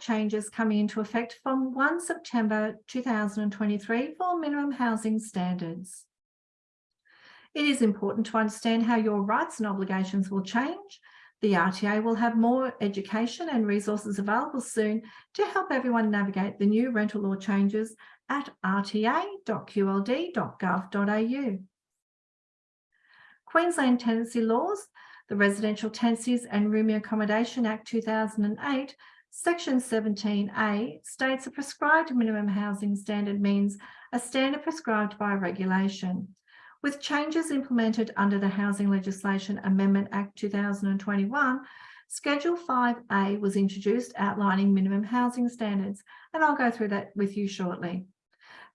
Changes coming into effect from 1 September 2023 for minimum housing standards. It is important to understand how your rights and obligations will change. The RTA will have more education and resources available soon to help everyone navigate the new rental law changes at rta.qld.gov.au. Queensland Tenancy Laws, the Residential Tenancies and Rooming Accommodation Act 2008, Section 17A states a prescribed minimum housing standard means a standard prescribed by regulation. With changes implemented under the Housing Legislation Amendment Act 2021, Schedule 5A was introduced outlining minimum housing standards, and I'll go through that with you shortly.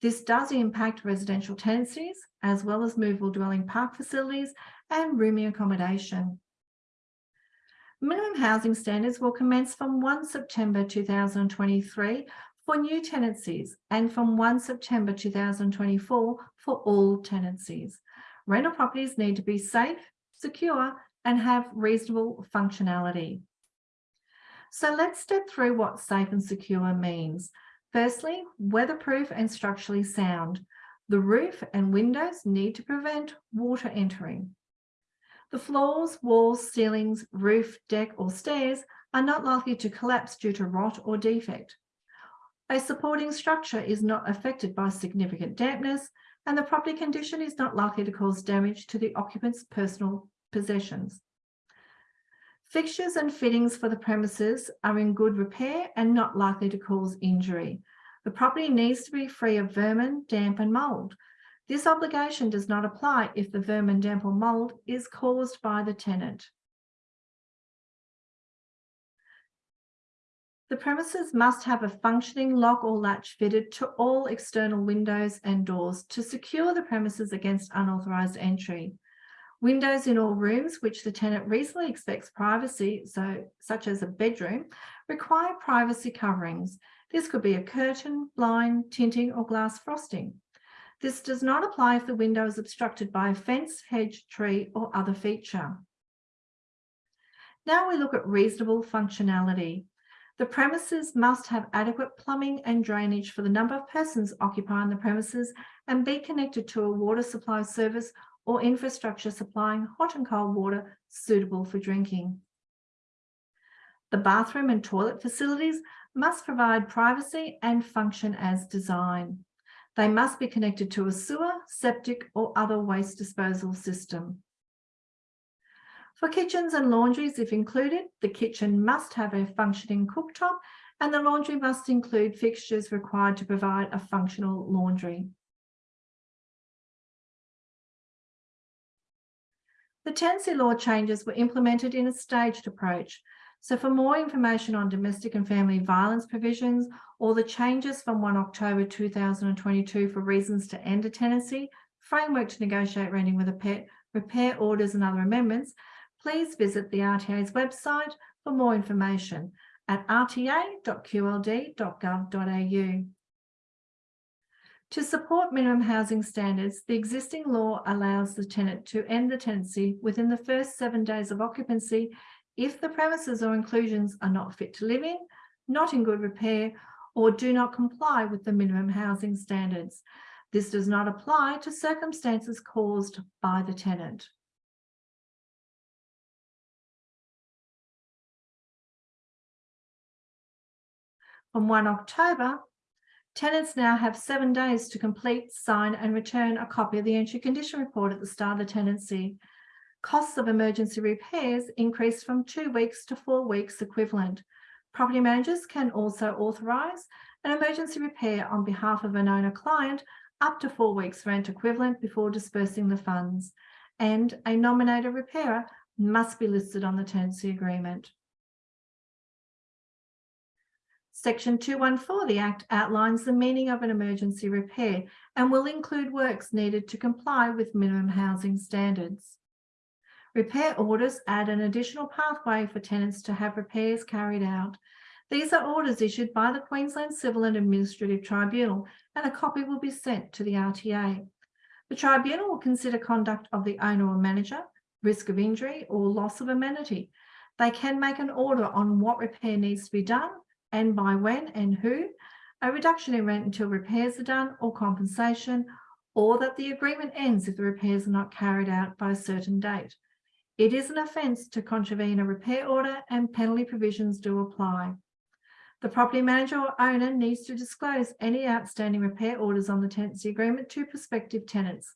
This does impact residential tenancies, as well as movable dwelling park facilities and rooming accommodation. Minimum housing standards will commence from 1 September 2023 for new tenancies and from 1 September 2024 for all tenancies. Rental properties need to be safe, secure and have reasonable functionality. So let's step through what safe and secure means. Firstly, weatherproof and structurally sound. The roof and windows need to prevent water entering. The floors, walls, ceilings, roof, deck or stairs are not likely to collapse due to rot or defect. A supporting structure is not affected by significant dampness and the property condition is not likely to cause damage to the occupant's personal possessions. Fixtures and fittings for the premises are in good repair and not likely to cause injury. The property needs to be free of vermin, damp and mould. This obligation does not apply if the vermin, damp or mould is caused by the tenant. The premises must have a functioning lock or latch fitted to all external windows and doors to secure the premises against unauthorised entry. Windows in all rooms which the tenant reasonably expects privacy, so such as a bedroom, require privacy coverings. This could be a curtain, blind, tinting or glass frosting. This does not apply if the window is obstructed by a fence, hedge, tree or other feature. Now we look at reasonable functionality. The premises must have adequate plumbing and drainage for the number of persons occupying the premises and be connected to a water supply service or infrastructure supplying hot and cold water suitable for drinking. The bathroom and toilet facilities must provide privacy and function as designed. They must be connected to a sewer, septic or other waste disposal system. For kitchens and laundries, if included, the kitchen must have a functioning cooktop and the laundry must include fixtures required to provide a functional laundry. The tenancy law changes were implemented in a staged approach. So for more information on domestic and family violence provisions or the changes from 1 October 2022 for reasons to end a tenancy, framework to negotiate renting with a pet, repair orders and other amendments, please visit the RTA's website for more information at rta.qld.gov.au. To support minimum housing standards, the existing law allows the tenant to end the tenancy within the first seven days of occupancy if the premises or inclusions are not fit to live in, not in good repair, or do not comply with the minimum housing standards. This does not apply to circumstances caused by the tenant. From 1 October, tenants now have seven days to complete, sign and return a copy of the entry condition report at the start of the tenancy. Costs of emergency repairs increase from two weeks to four weeks equivalent. Property managers can also authorise an emergency repair on behalf of an owner client up to four weeks rent equivalent before dispersing the funds. And a nominated repairer must be listed on the tenancy agreement. Section 214 of the Act outlines the meaning of an emergency repair and will include works needed to comply with minimum housing standards. Repair orders add an additional pathway for tenants to have repairs carried out. These are orders issued by the Queensland Civil and Administrative Tribunal and a copy will be sent to the RTA. The tribunal will consider conduct of the owner or manager, risk of injury or loss of amenity. They can make an order on what repair needs to be done and by when and who, a reduction in rent until repairs are done or compensation, or that the agreement ends if the repairs are not carried out by a certain date. It is an offence to contravene a repair order and penalty provisions do apply. The property manager or owner needs to disclose any outstanding repair orders on the tenancy agreement to prospective tenants.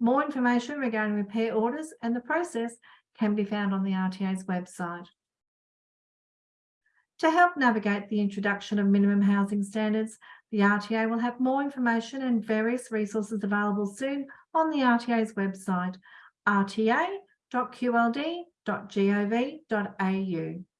More information regarding repair orders and the process can be found on the RTA's website. To help navigate the introduction of minimum housing standards, the RTA will have more information and various resources available soon on the RTA's website, rta.qld.gov.au.